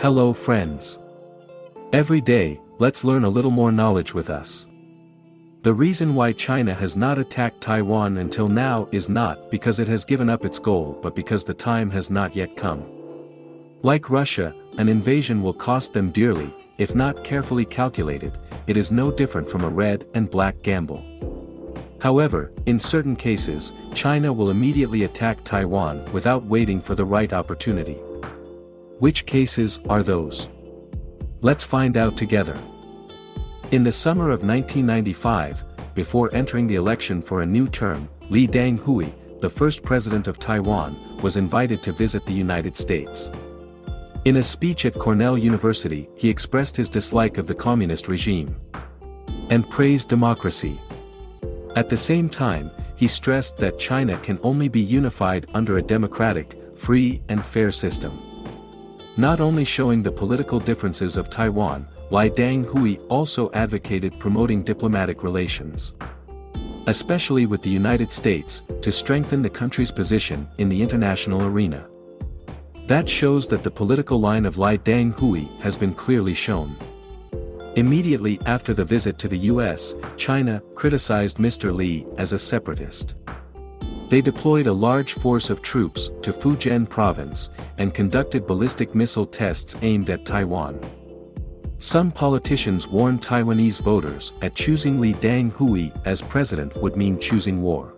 Hello friends. Every day, let's learn a little more knowledge with us. The reason why China has not attacked Taiwan until now is not because it has given up its goal but because the time has not yet come. Like Russia, an invasion will cost them dearly, if not carefully calculated, it is no different from a red and black gamble. However, in certain cases, China will immediately attack Taiwan without waiting for the right opportunity. Which cases are those? Let's find out together. In the summer of 1995, before entering the election for a new term, Lee Teng-hui, the first president of Taiwan, was invited to visit the United States. In a speech at Cornell University, he expressed his dislike of the communist regime and praised democracy. At the same time, he stressed that China can only be unified under a democratic, free and fair system. Not only showing the political differences of Taiwan, Lee Dang-hui also advocated promoting diplomatic relations. Especially with the United States, to strengthen the country's position in the international arena. That shows that the political line of Lee Dang-hui has been clearly shown. Immediately after the visit to the US, China criticized Mr. Lee as a separatist. They deployed a large force of troops to Fujian province and conducted ballistic missile tests aimed at Taiwan. Some politicians warned Taiwanese voters that choosing Lee Teng-hui as president would mean choosing war.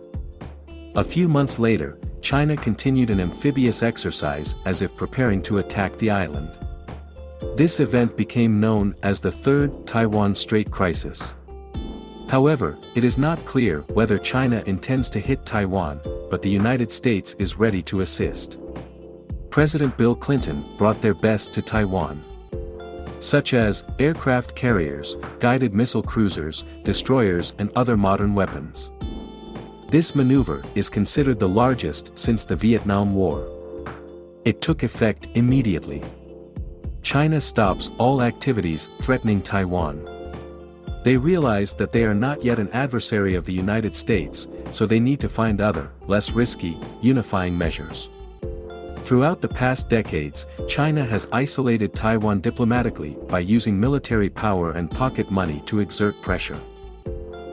A few months later, China continued an amphibious exercise as if preparing to attack the island. This event became known as the Third Taiwan Strait Crisis. However, it is not clear whether China intends to hit Taiwan, but the United States is ready to assist. President Bill Clinton brought their best to Taiwan. Such as, aircraft carriers, guided missile cruisers, destroyers and other modern weapons. This maneuver is considered the largest since the Vietnam War. It took effect immediately. China stops all activities threatening Taiwan. They realize that they are not yet an adversary of the United States, so they need to find other, less risky, unifying measures. Throughout the past decades, China has isolated Taiwan diplomatically by using military power and pocket money to exert pressure.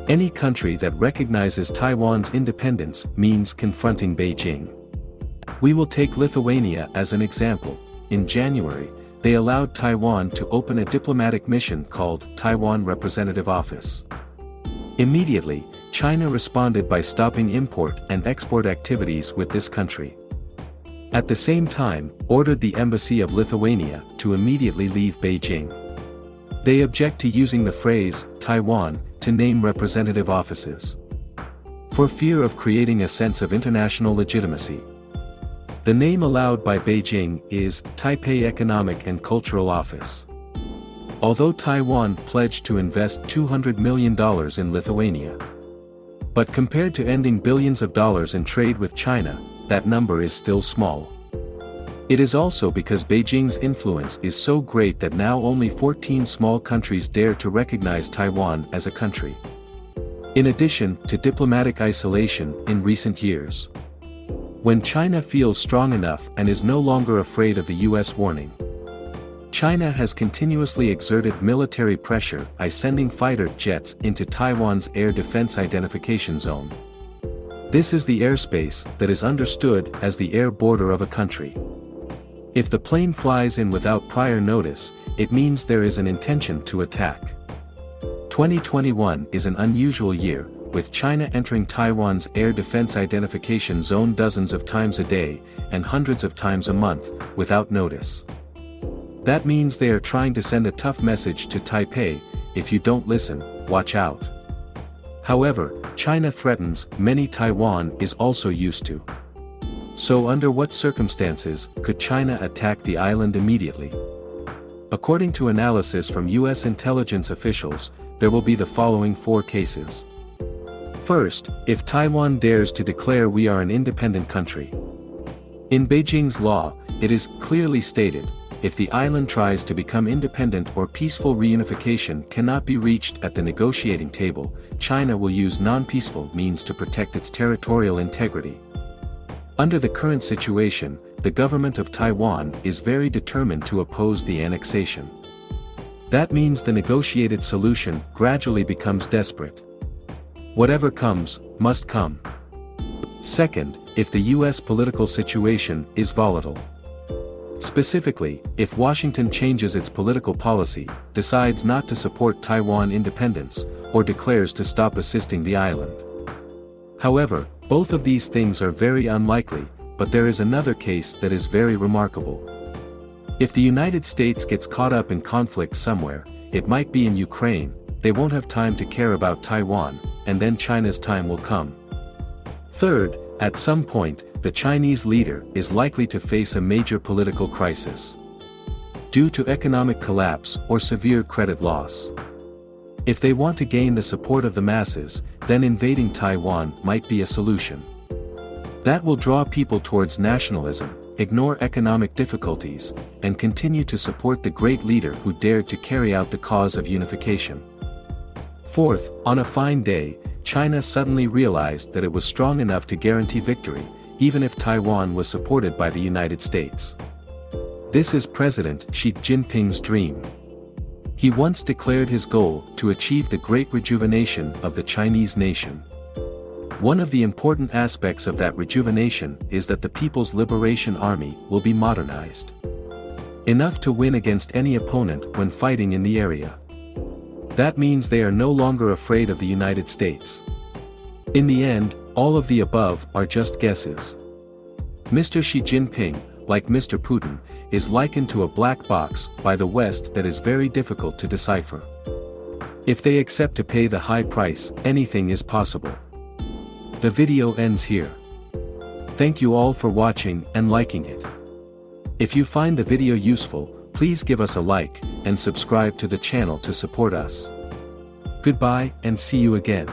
Any country that recognizes Taiwan's independence means confronting Beijing. We will take Lithuania as an example. In January, they allowed Taiwan to open a diplomatic mission called Taiwan Representative Office. Immediately, China responded by stopping import and export activities with this country. At the same time, ordered the Embassy of Lithuania to immediately leave Beijing. They object to using the phrase, Taiwan, to name representative offices. For fear of creating a sense of international legitimacy. The name allowed by Beijing is Taipei Economic and Cultural Office. Although Taiwan pledged to invest $200 million in Lithuania. But compared to ending billions of dollars in trade with China, that number is still small. It is also because Beijing's influence is so great that now only 14 small countries dare to recognize Taiwan as a country. In addition to diplomatic isolation in recent years. When China feels strong enough and is no longer afraid of the US warning. China has continuously exerted military pressure by sending fighter jets into Taiwan's air defense identification zone. This is the airspace that is understood as the air border of a country. If the plane flies in without prior notice, it means there is an intention to attack. 2021 is an unusual year, with China entering Taiwan's air defense identification zone dozens of times a day, and hundreds of times a month, without notice. That means they are trying to send a tough message to Taipei, if you don't listen, watch out. However, China threatens many Taiwan is also used to. So under what circumstances could China attack the island immediately? According to analysis from US intelligence officials, there will be the following four cases. First, if Taiwan dares to declare we are an independent country. In Beijing's law, it is clearly stated, if the island tries to become independent or peaceful reunification cannot be reached at the negotiating table, China will use non-peaceful means to protect its territorial integrity. Under the current situation, the government of Taiwan is very determined to oppose the annexation. That means the negotiated solution gradually becomes desperate. Whatever comes, must come. Second, if the US political situation is volatile. Specifically, if Washington changes its political policy, decides not to support Taiwan independence, or declares to stop assisting the island. However, both of these things are very unlikely, but there is another case that is very remarkable. If the United States gets caught up in conflict somewhere, it might be in Ukraine, they won't have time to care about Taiwan, and then China's time will come. Third, at some point, the Chinese leader is likely to face a major political crisis. Due to economic collapse or severe credit loss. If they want to gain the support of the masses, then invading Taiwan might be a solution. That will draw people towards nationalism, ignore economic difficulties, and continue to support the great leader who dared to carry out the cause of unification. Fourth, on a fine day, China suddenly realized that it was strong enough to guarantee victory, even if Taiwan was supported by the United States. This is President Xi Jinping's dream. He once declared his goal to achieve the great rejuvenation of the Chinese nation. One of the important aspects of that rejuvenation is that the People's Liberation Army will be modernized. Enough to win against any opponent when fighting in the area. That means they are no longer afraid of the United States. In the end, all of the above are just guesses. Mr. Xi Jinping, like Mr. Putin, is likened to a black box by the West that is very difficult to decipher. If they accept to pay the high price, anything is possible. The video ends here. Thank you all for watching and liking it. If you find the video useful, please give us a like, and subscribe to the channel to support us. Goodbye and see you again.